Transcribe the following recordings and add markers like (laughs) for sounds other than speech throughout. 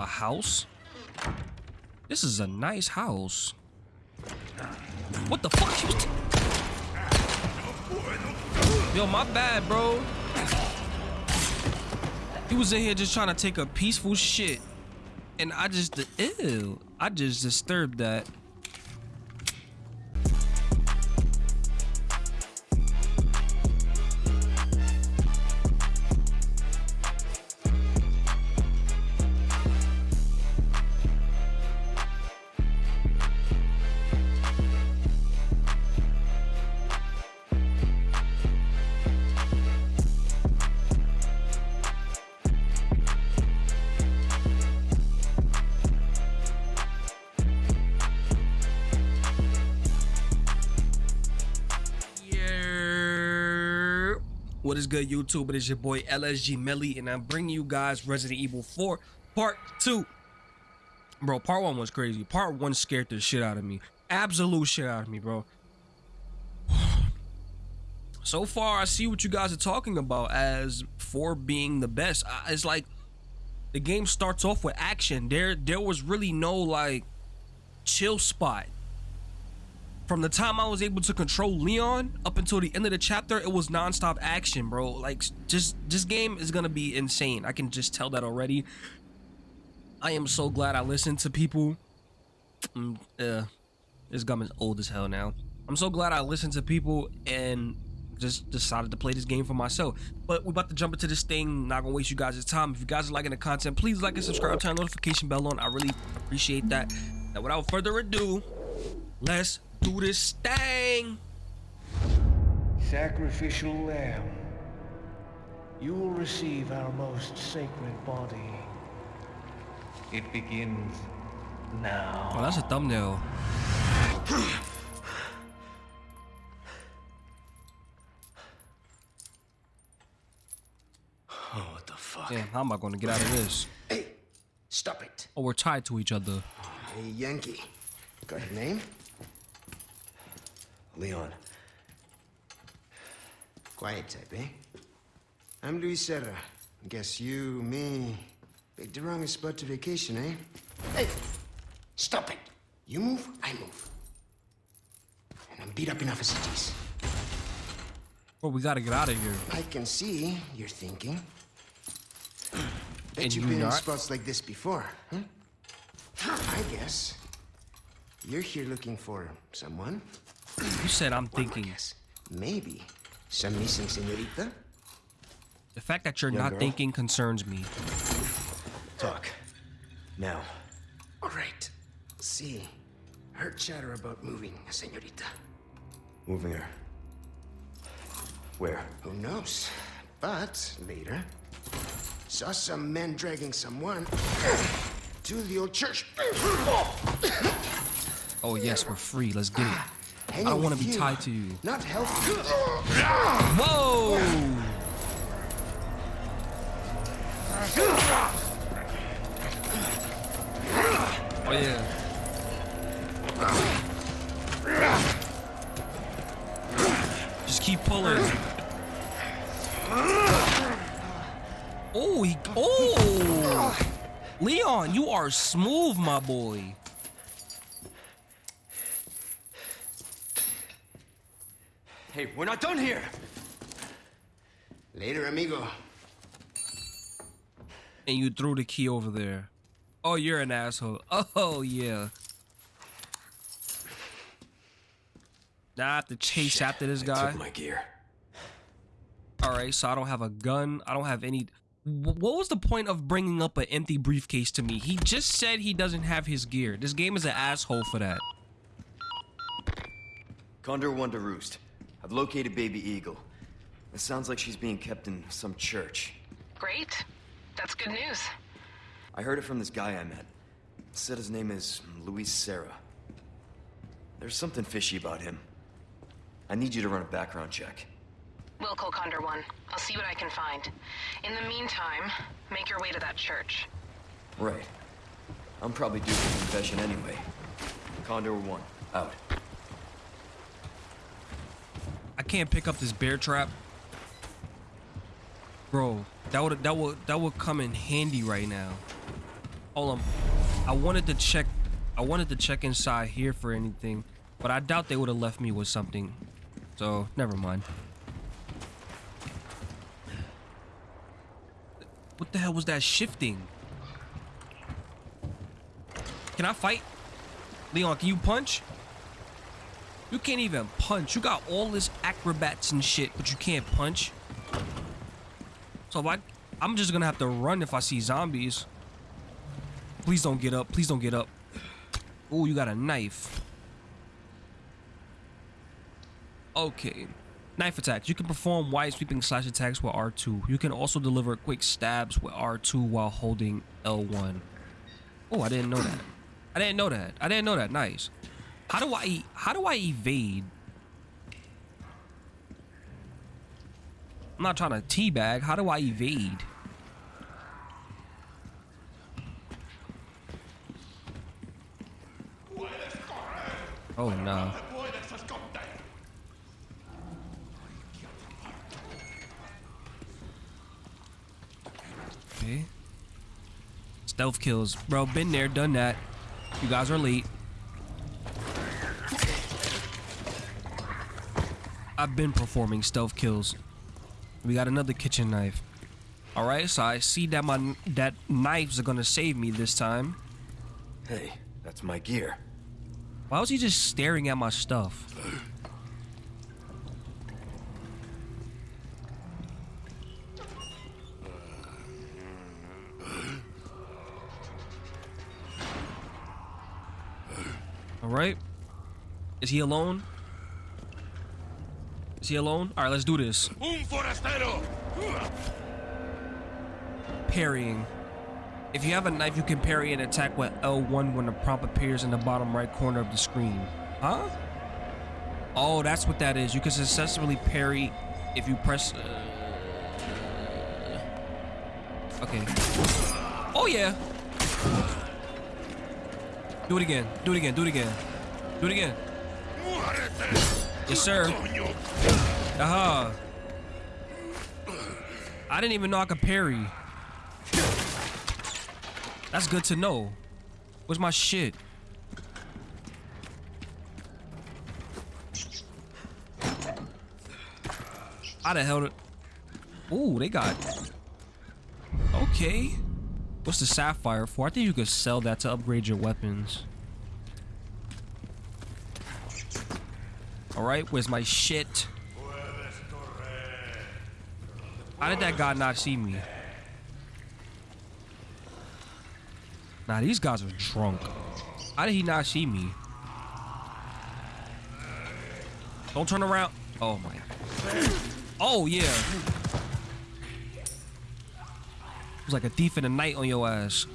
A house? This is a nice house. What the fuck? Yo, my bad, bro. He was in here just trying to take a peaceful shit. And I just, ew. I just disturbed that. Good, YouTube? It is your boy LSG Melly, and I'm bringing you guys Resident Evil 4 Part 2. Bro, Part 1 was crazy. Part 1 scared the shit out of me. Absolute shit out of me, bro. (sighs) So far, I see what you guys are talking about as 4 being the best. It's like the game starts off with action. There, there was really no like chill spot from the time I was able to control Leon up until the end of the chapter, it was nonstop action, bro. Like, just this game is gonna be insane. I can just tell that already. I am so glad I listened to people. Mm, uh, this gum is old as hell now. I'm so glad I listened to people and just decided to play this game for myself. But we're about to jump into this thing. Not gonna waste you guys' time. If you guys are liking the content, please like and subscribe, turn notification bell on. I really appreciate that. Now, without further ado, let's do this thing. Sacrificial lamb, you will receive our most sacred body. It begins now. Oh, that's a thumbnail. Oh, what the fuck? Damn, how am I going to get out of this? Hey, stop it. Oh, we're tied to each other. Hey, Yankee. Got your name? Leon. Quiet type, eh? I'm Luis Serra. Guess you, me, picked the wrongest spot to vacation, eh? Hey! Stop it! You move, I move. And I'm beat up enough as it is. Bro, we gotta get out of here. I can see you're thinking. Bet And you've you been in spots like this before, huh? I guess. You're here looking for someone? You said I'm thinking. guess. Maybe some missing señorita? The fact that you're Young not girl? thinking concerns me. Talk. Now. All right. See, heard chatter about moving señorita. Moving her. Where? Who knows? But later, saw some men dragging someone to the old church. Oh yes, we're free. Let's get it. I don't want to be tied to you. Not help. Whoa! Oh yeah. Just keep pulling. Oh, he. Oh! Leon, you are smooth, my boy. Hey, we're not done here! Later, amigo. And you threw the key over there. Oh, you're an asshole. Oh, yeah. Now I have to chase after this I guy. took my gear. All right, so I don't have a gun. I don't have any. What was the point of bringing up an empty briefcase to me? He just said he doesn't have his gear. This game is an asshole for that. Condor One to Roost. I've located Baby Eagle. It sounds like she's being kept in some church. Great. That's good news. I heard it from this guy I met. Said his name is Luis Serra. There's something fishy about him. I need you to run a background check. We'll call Condor One. I'll see what I can find. In the meantime, make your way to that church. Right. I'm probably due for confession anyway. Condor One, out. Can't pick up this bear trap. Bro, that would that would that would come in handy right now. Hold on. I wanted to check. I wanted to check inside here for anything, but I doubt they would have left me with something. So never mind. What the hell was that shifting? Can I fight? Leon, can you punch? You can't even punch. You got all this acrobats and shit, but you can't punch. So I, I'm just gonna have to run if I see zombies. Please don't get up. Please don't get up. Oh, you got a knife. Okay. Knife attacks. You can perform wide sweeping slash attacks with R2. You can also deliver quick stabs with R2 while holding L1. Oh, I didn't know that. I didn't know that. I didn't know that. Nice. How do I how do I evade? I'm not trying to teabag. How do I evade? Oh no. Okay. Stealth kills. Bro, been there, done that. You guys are late. I've been performing stealth kills. We got another kitchen knife. All right, so I see that my that knives are gonna save me this time. Hey, that's my gear. Why was he just staring at my stuff? All right. Is he alone? Is he alone? All right, let's do this. Un forastero! Parrying. If you have a knife, you can parry an attack with L1 when the prompt appears in the bottom right corner of the screen. Huh? Oh, that's what that is. You can successfully parry if you press. Uh... Okay. Oh yeah. Do it again. Do it again. Do it again. Do it again. Yes, sir. Aha. I didn't even know I could parry. That's good to know. Where's my shit? How the hell. Ooh, they got... Okay. What's the sapphire for? I think you could sell that to upgrade your weapons. Alright, where's my shit? How did that guy not see me? Nah, these guys are drunk. How did he not see me? Don't turn around. Oh my. Oh yeah. It was like a thief in the night on your ass.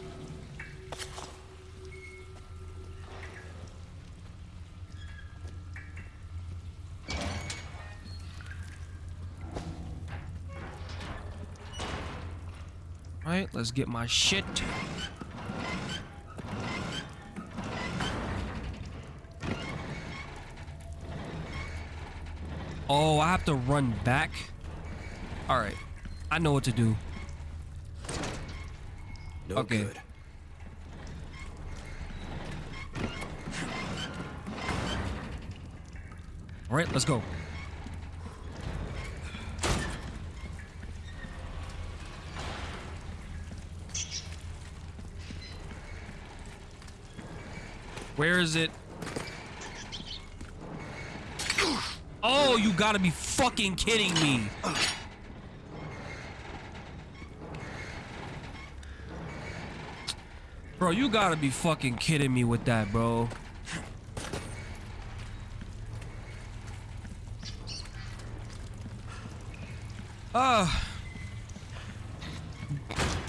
Let's get my shit. Oh, I have to run back? Alright. I know what to do. No Okay. good. Alright, let's go. Where is it? Oh, you gotta be fucking kidding me. Bro, you gotta be fucking kidding me with that, bro. Uh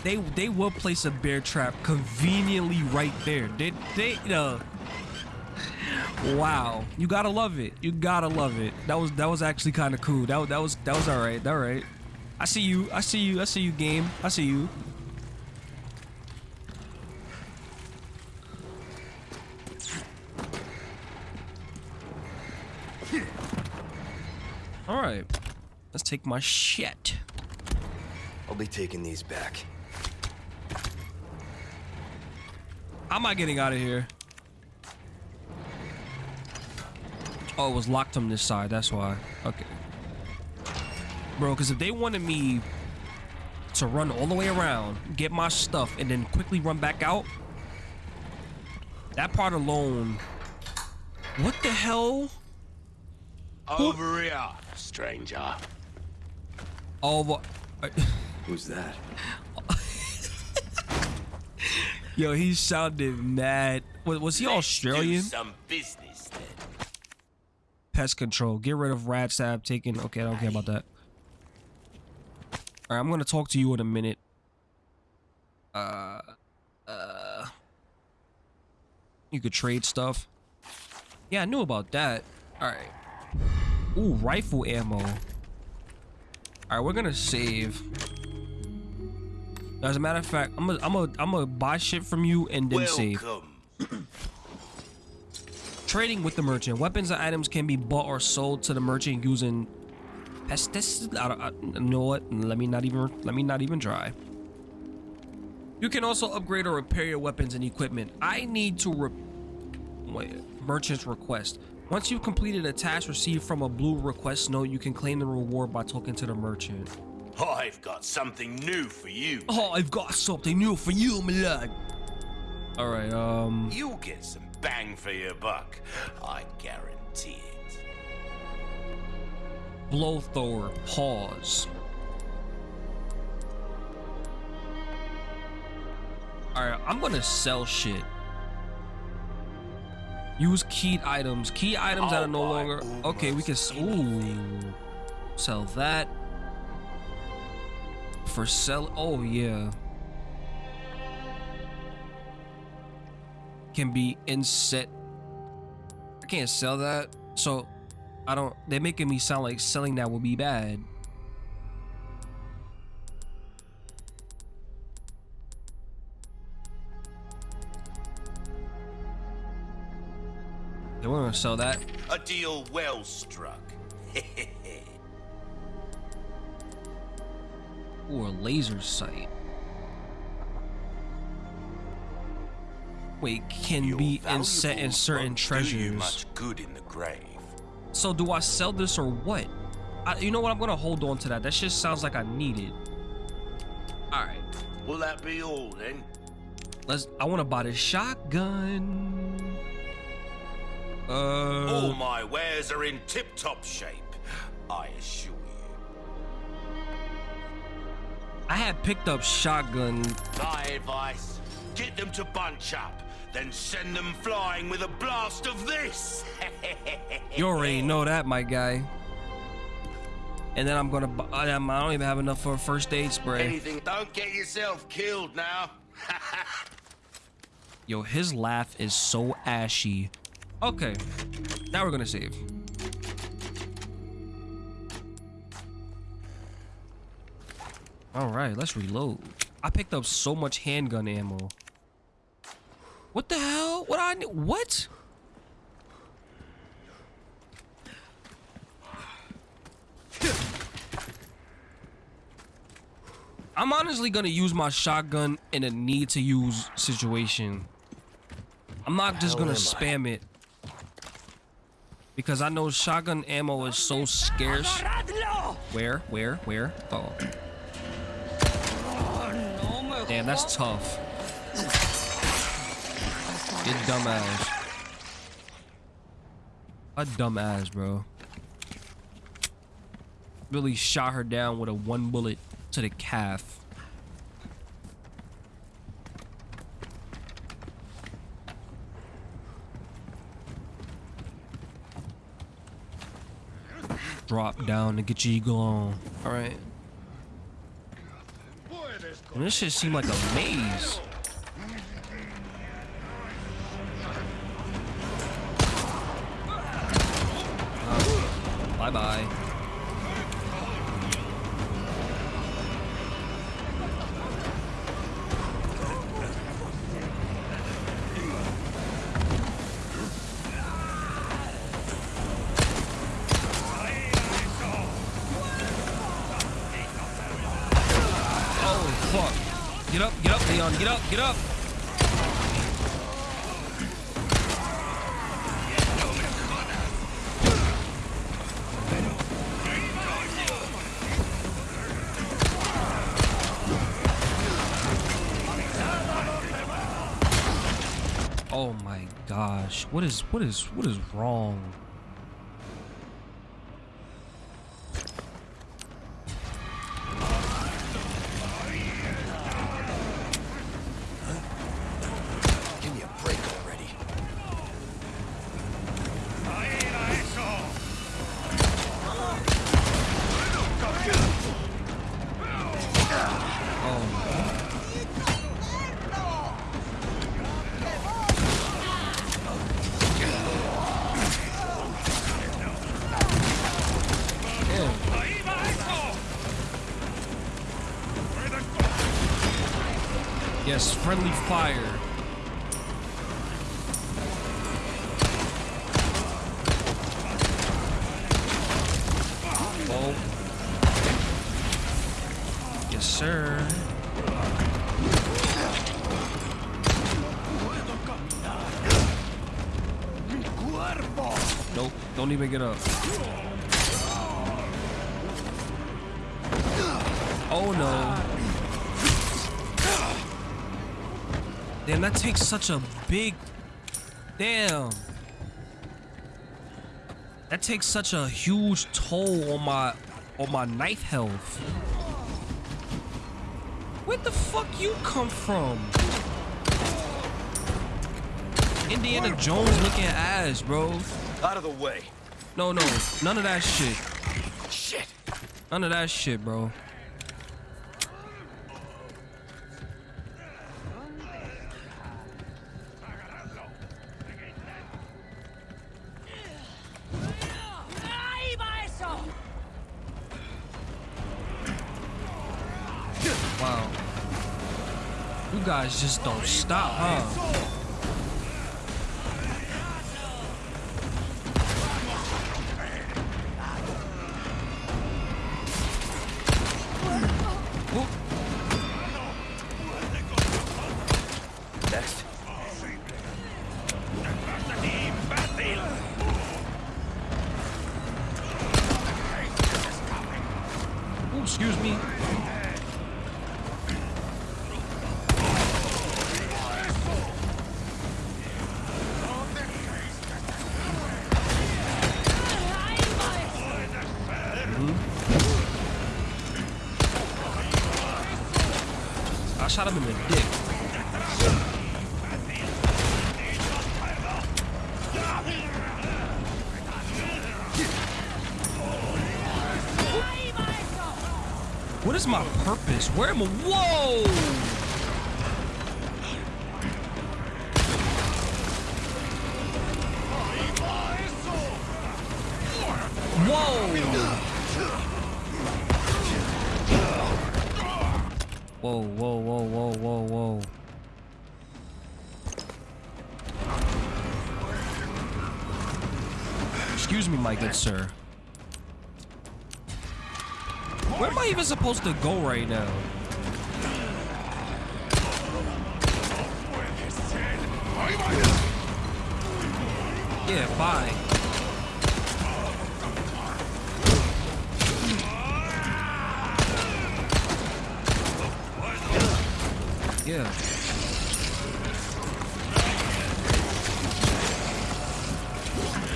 they they will place a bear trap conveniently right there. They they uh Wow, you gotta love it. You gotta love it. That was that was actually kind of cool. That was that was that was all right. All right. I see you. I see you. I see you. Game. I see you. All right. Let's take my shit. I'll be taking these back. How am I getting out of here? Oh, it was locked on this side. That's why. Okay. Bro, because if they wanted me to run all the way around, get my stuff, and then quickly run back out, that part alone. What the hell? Over here, stranger. Over. Uh, (laughs) Who's that? Yo, he sounded mad. Was, was he Australian? Do some business then. Pest control. Get rid of rat stab. Taken. Okay, I don't care about that. All right, I'm gonna talk to you in a minute. Uh, uh, you could trade stuff. Yeah, I knew about that. All right. Ooh, rifle ammo. All right, we're gonna save. As a matter of fact, I'm gonna I'm gonna I'm gonna buy shit from you and then save. (clears throat) Trading with the merchant. Weapons and items can be bought or sold to the merchant using pesetas. I don't, I, you know what? Let me not even let me not even try. You can also upgrade or repair your weapons and equipment. I need to re wait, merchant's request. Once you've completed a task received from a blue request note, you can claim the reward by talking to the merchant. I've got something new for you. Oh, I've got something new for you, my lad. All right, um, You'll get some bang for your buck. I guarantee it. bolt thrower. Pause. All right, I'm gonna sell shit. Use keyed items. Key items that are no oh, longer. Okay, we can. s- Ooh, sell that. For sell. Oh yeah. Can be inset. I can't sell that. So I don't. They're making me sound like selling that would be bad. They want to sell that. A deal well struck. (laughs) or a laser sight. Can be inset in certain won't you treasures. much good in the grave. So do I sell this or what? I, you know what? I'm gonna hold on to that. That just sounds like I need it. All right, Will that be all then? let's. I want to buy the shotgun. Uh, All my wares are in tip-top shape, I assure you. I had picked up shotgun. My advice, get them to bunch up, then send them flying with a blast of this. (laughs) You already know that, my guy. And then I'm gonna. bu- I I don't even have enough for a first aid spray. Anything, don't get yourself killed now. (laughs) Yo, his laugh is so ashy. Okay, now we're gonna save. All right, let's reload. I picked up so much handgun ammo. What the hell? What I need? What? I'm honestly gonna use my shotgun in a need to use situation. I'm not just gonna spam it. Because I know shotgun ammo is so scarce. Where? Where? Where? Oh. Damn, that's tough. You dumbass. A dumbass, bro. Really shot her down with a one bullet to the calf. Drop down to get your eagle on. Alright. This shit seemed like a maze. Bye bye. Oh. Get up, get up, Leon, get up, get up. Gosh. What is what is what is wrong? Yes, friendly fire. Oh. Yes, sir. Nope, don't even get up. Oh no. Damn, that takes such a big. Damn. That takes such a huge toll on my on my knife health. Where the fuck you come from? Indiana Jones looking ass, bro. Out of the way. No, no, none of that shit. Shit. None of that shit, bro. Wow. You guys just don't stop, huh? Shot him in the dick. What is my purpose? Where am I? Whoa! Whoa! Whoa, whoa, whoa, whoa, whoa, whoa. Excuse me, my good sir. Where am I even supposed to go right now? Yeah, bye. Yeah.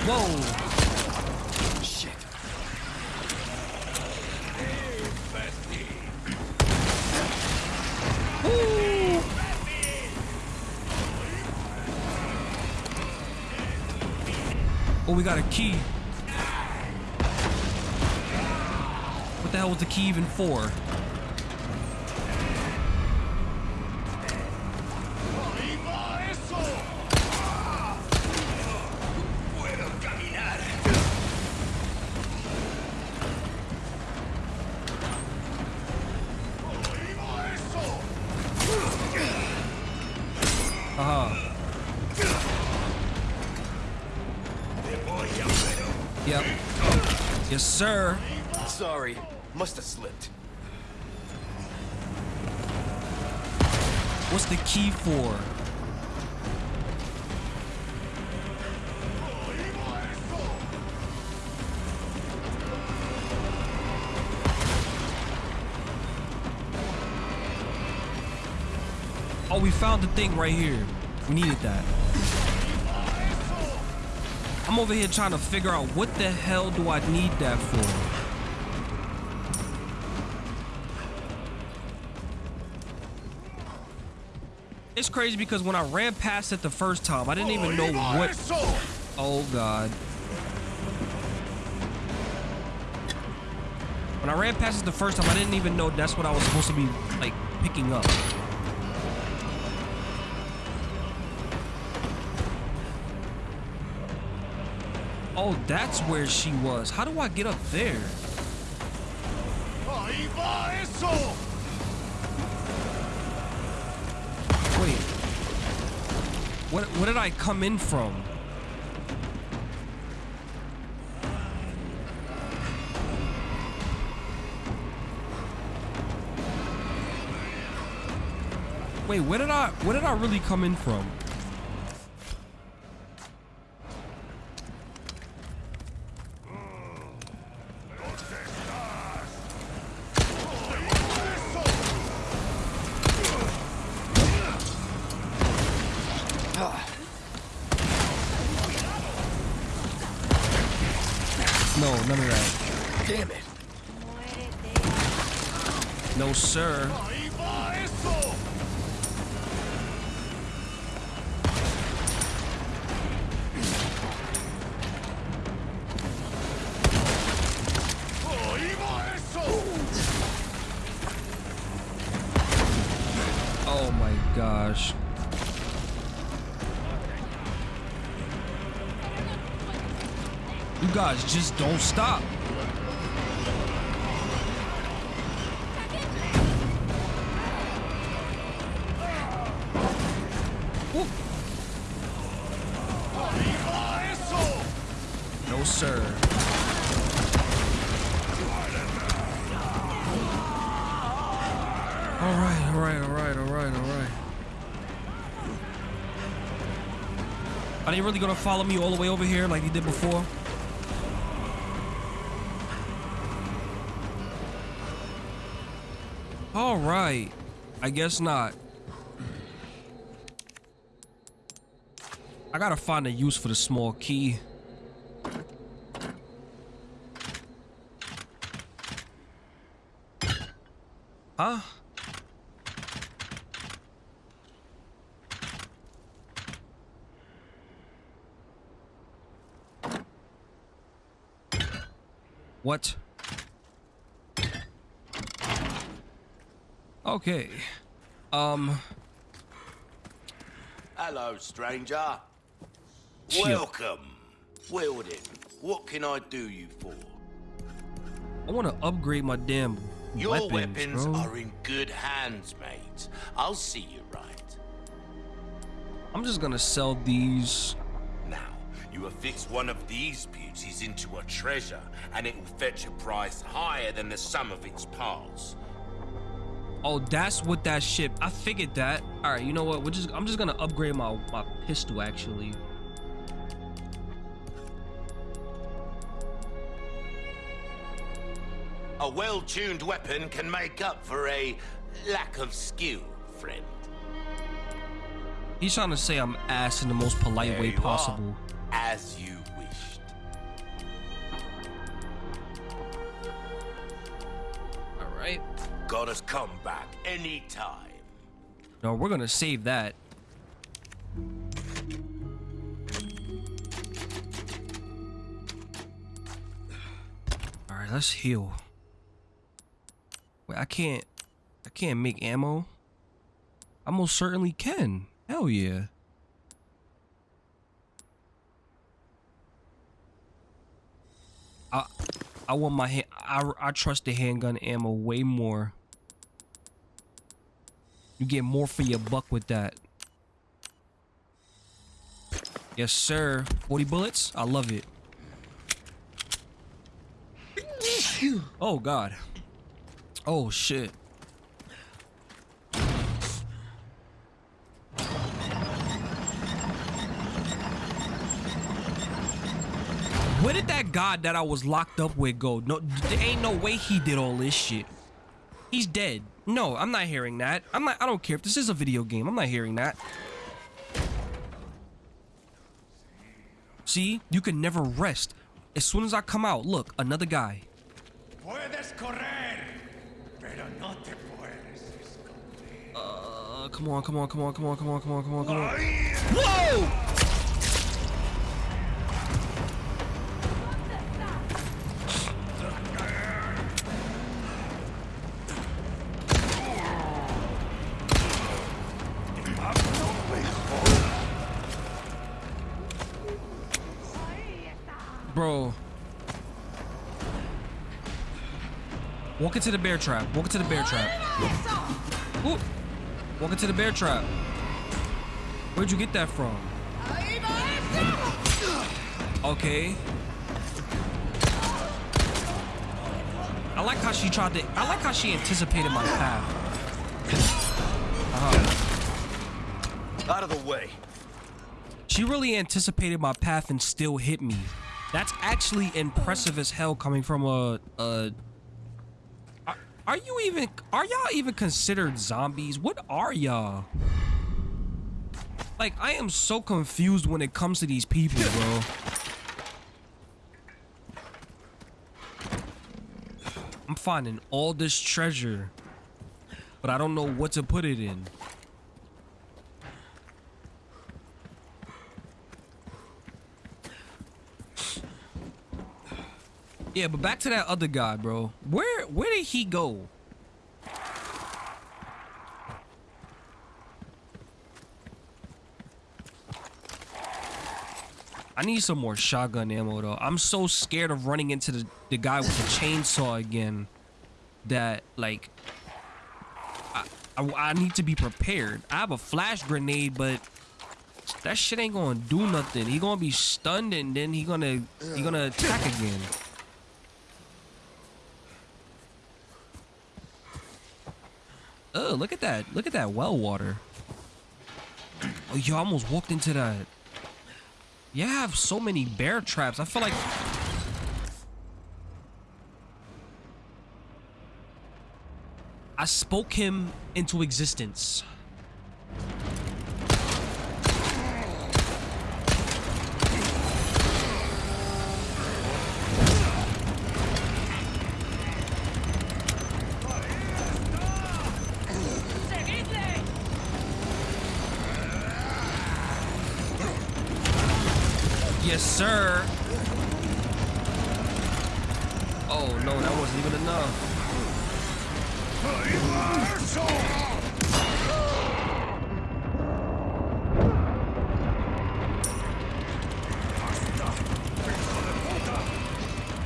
Whoa. Shit. Oh, we got a key. What the hell was the key even for? Sir. Sorry. Must have slipped. What's the key for? Oh, we found the thing right here. We needed that. I'm over here trying to figure out what the hell do I need that for? It's crazy because when I ran past it the first time, I didn't even know what. Oh god. When I ran past it the first time, I didn't even know that's what I was supposed to be like picking up. Oh, that's where she was. How do I get up there? Wait. What what did I come in from? Wait, where did I where did I really come in from? You guys just don't stop. No, sir. All right, all right, all right, all right, all right. Are they really gonna follow me all the way over here like they did before? Right. I guess not. I gotta find a use for the small key. Huh? What? Okay. Um. Hello, stranger. Chip. Welcome. Wielding. What can I do you for? I want to upgrade my damn Your weapons, weapons bro. are in good hands, mate. I'll see you right. I'm just gonna sell these. Now, you affix one of these beauties into a treasure, and it will fetch a price higher than the sum of its parts. Oh, that's what that ship. I figured that. All right, you know what? We're just. I'm just gonna upgrade my my pistol actually. A well-tuned weapon can make up for a lack of skill, friend. He's trying to say I'm ass in the most polite There way you are, possible. as you Got us come back anytime. No, we're gonna save that. All right, let's heal. Wait, I can't. I can't make ammo. I most certainly can. Hell yeah. I I want my hand. I I trust the handgun ammo way more. You get more for your buck with that. Yes, sir. 40 bullets? I love it. Oh, God. Oh, shit. Where did that god that I was locked up with go? No, there ain't no way he did all this shit. He's dead. No, I'm not hearing that. I'm not I don't care if this is a video game. I'm not hearing that. See? You can never rest. As soon as I come out, look, another guy. Uh, come on, come on, come on, come on, come on, come on, come on, come on. Whoa! Bro. Walk into the bear trap. Walk into the bear trap. Ooh. Walk into the bear trap. Where'd you get that from? Okay. I like how she tried to. I like how she anticipated my path. Uh-huh. Out of the way. She really anticipated my path and still hit me. That's actually impressive as hell coming from a. a are, are you even. Are y'all even considered zombies? What are y'all? Like, I am so confused when it comes to these people, bro. I'm finding all this treasure, but I don't know what to put it in. Yeah, but back to that other guy, bro. Where where did he go? I need some more shotgun ammo though. I'm so scared of running into the, the guy with the chainsaw again that like I, I, I need to be prepared. I have a flash grenade, but that shit ain't gonna do nothing. He gonna be stunned and then he gonna he gonna attack again. Oh, look at that. Look at that well water. Oh, you almost walked into that. You have so many bear traps. I feel like... I spoke him into existence.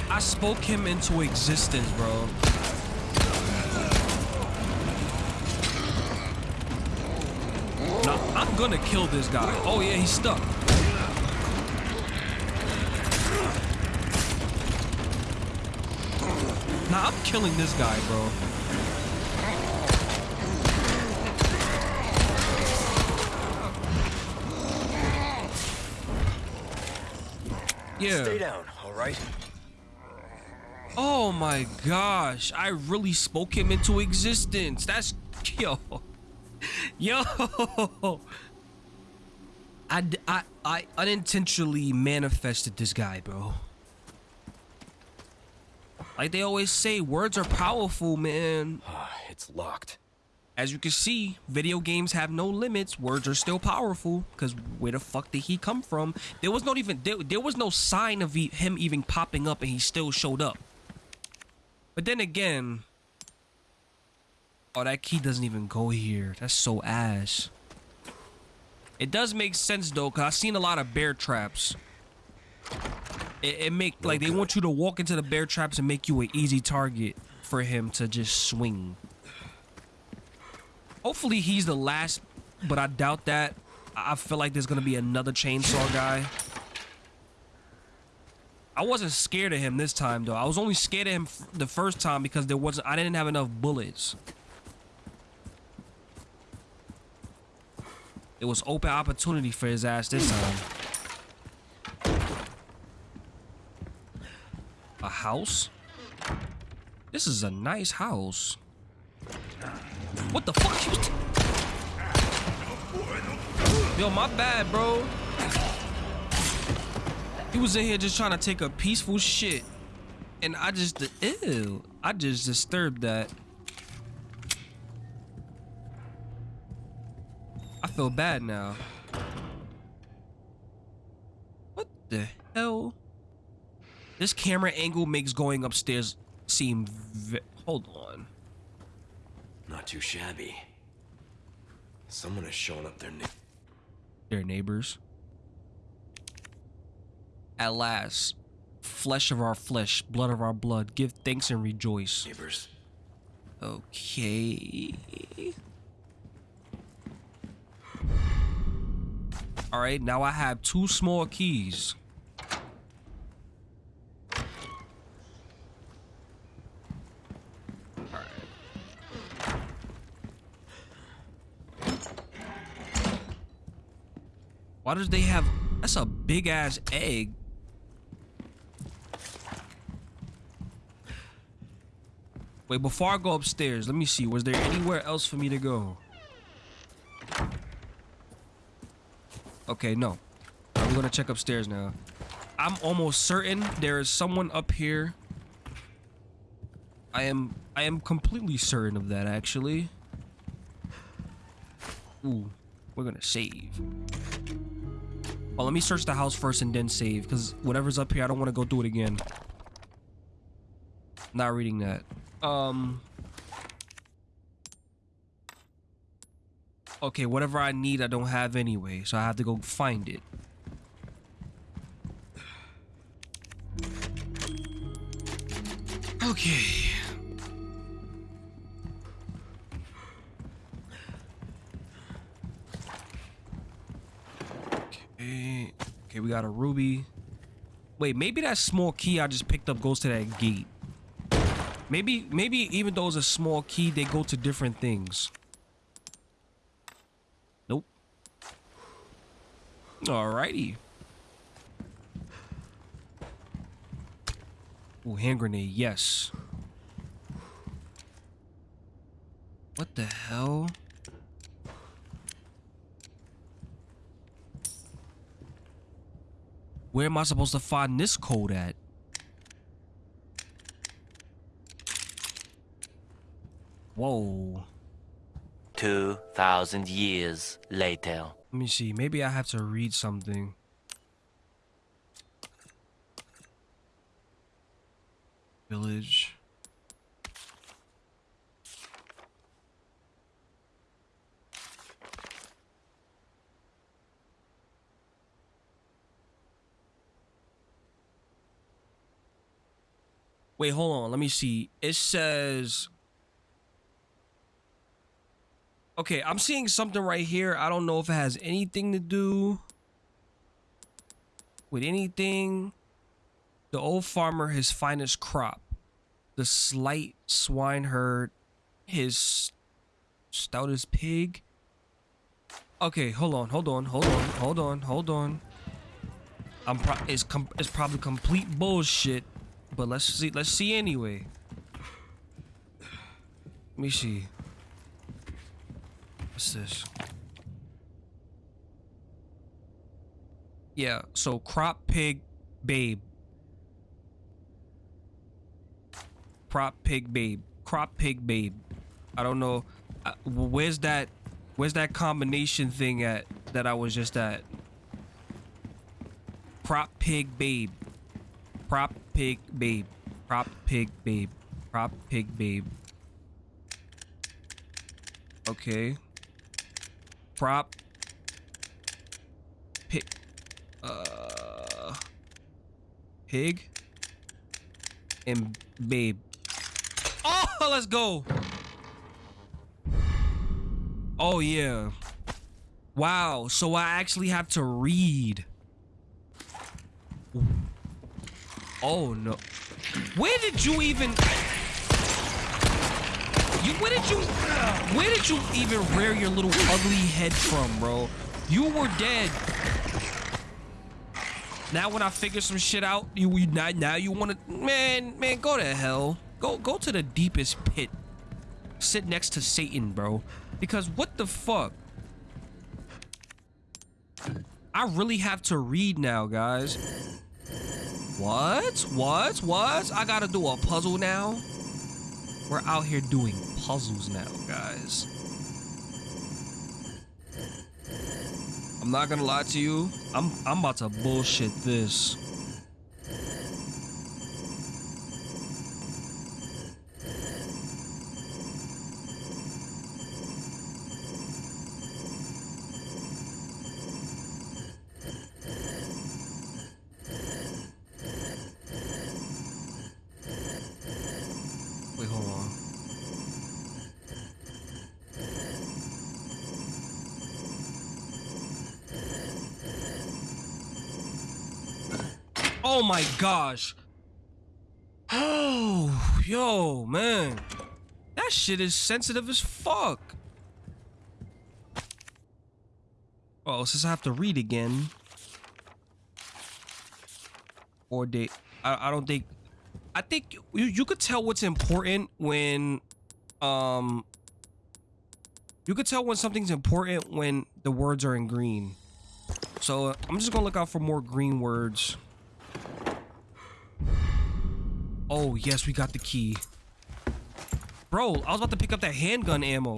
I spoke him into existence, bro. Nah, I'm gonna kill this guy. Oh yeah, he's stuck. Nah, I'm killing this guy, bro. Stay down, all right? Oh my gosh, I really spoke him into existence. That's (laughs) yo, yo. I, I, I unintentionally manifested this guy, bro. Like they always say, words are powerful, man. (sighs) it's locked. As you can see, video games have no limits. Words are still powerful. Cause where the fuck did he come from? There was not even there, there was no sign of e- him even popping up, and he still showed up. But then again, oh, that key doesn't even go here. That's so ass. It does make sense though, cause I've seen a lot of bear traps. It, it make like they want you to walk into the bear traps and make you an easy target for him to just swing. Hopefully he's the last, but I doubt that. I feel like there's gonna be another chainsaw guy. I wasn't scared of him this time though. I was only scared of him the first time because there wasn't. I didn't have enough bullets. It was open opportunity for his ass this time. A house? This is a nice house. What the fuck? Yo, my bad, bro. He was in here just trying to take a peaceful shit. And I just, ew. I just disturbed that. I feel bad now. What the hell? This camera angle makes going upstairs seem hold on. Not too shabby. Someone has shown up their na- Their neighbors. At last, flesh of our flesh, blood of our blood, give thanks and rejoice. neighbors. Okay. All right, now I have two small keys. Why does they have that's a big ass egg? Wait, before I go upstairs, let me see. Was there anywhere else for me to go? Okay, no. We're gonna check upstairs now. I'm almost certain there is someone up here. I am I am completely certain of that actually. Ooh, we're gonna save. Oh, let me search the house first and then save, because whatever's up here, I don't want to go do it again. Not reading that. Um. Okay, whatever I need, I don't have anyway, so I have to go find it. Okay. Okay. We got a ruby. Wait, maybe that small key I just picked up goes to that gate. Maybe, maybe even though it's a small key, they go to different things. Nope. Alrighty. Ooh, hand grenade, yes. What the hell? Where am I supposed to find this code at? Whoa. 2,000 years later. Let me see. Maybe I have to read something. Village. Wait, hold on. Let me see. It says Okay, I'm seeing something right here. I don't know if it has anything to do with anything. The old farmer, his finest crop. The slight swineherd, his stoutest pig. Okay, hold on, hold on, hold on, hold on, hold on. I'm pro it's com it's probably complete bullshit, but let's see let's see anyway. Let me see. What's this? Yeah, so crop pig babe. Crop pig babe. Crop pig babe. I don't know. Uh, where's that? Where's that combination thing at that I was just at? Crop pig babe. Crop pig babe. Prop pig babe. Prop pig babe. Okay prop pig uh pig and babe oh let's go oh yeah wow so i actually have to read oh no where did you even you where did you where did you even rear your little ugly head from, bro? You were dead. Now when I figure some shit out, you, you now, now you want to man, man, go to hell. Go go to the deepest pit. Sit next to Satan, bro. Because what the fuck? I really have to read now, guys. What? What? What? I gotta do a puzzle now? We're out here doing puzzles now, guys. I'm not gonna lie to you. I'm I'm about to bullshit this. Wait, hold on. Oh my gosh. Oh, yo, man. That shit is sensitive as fuck. Oh, since I have to read again. Or date. I, I don't think I think you, you could tell what's important when um you could tell when something's important when the words are in green. So I'm just gonna look out for more green words. Oh yes, we got the key. Bro, I was about to pick up that handgun ammo.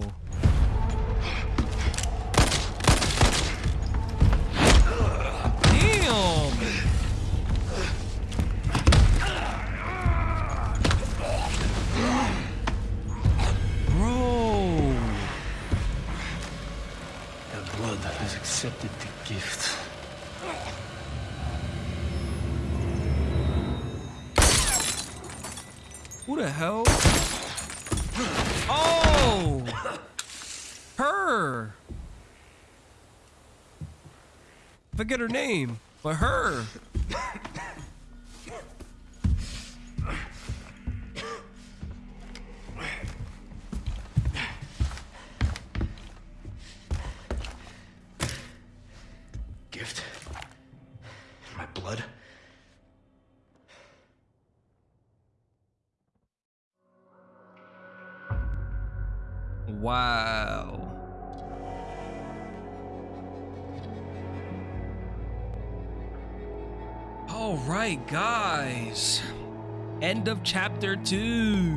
Forget her name, but her. End of chapter two.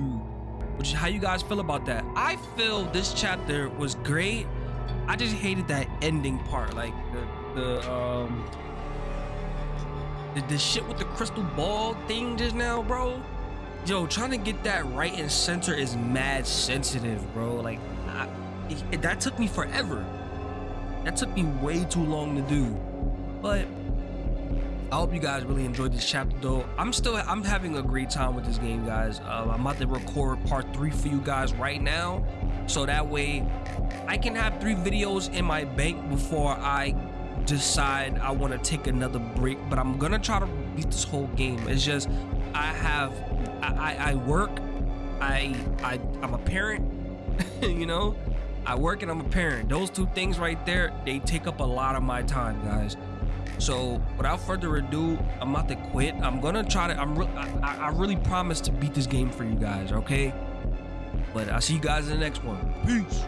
Which is how you guys feel about that? I feel this chapter was great. I just hated that ending part, like the the um the, the shit with the crystal ball thing just now, bro. Yo, trying to get that right and center is mad sensitive, bro. Like, I, that took me forever. That took me way too long to do. But I hope you guys really enjoyed this chapter, though. I'm still, I'm having a great time with this game, guys. Uh, I'm about to record part three for you guys right now, so that way I can have three videos in my bank before I decide I want to take another break. But I'm gonna try to beat this whole game. It's just I have I, I, I work, I I I'm a parent, (laughs) you know. I work and I'm a parent. Those two things right there, they take up a lot of my time, guys. So without further ado, I'm about to quit. I'm gonna try to. I'm. Re- I, I really promise to beat this game for you guys. Okay. But I'll see you guys in the next one. Peace.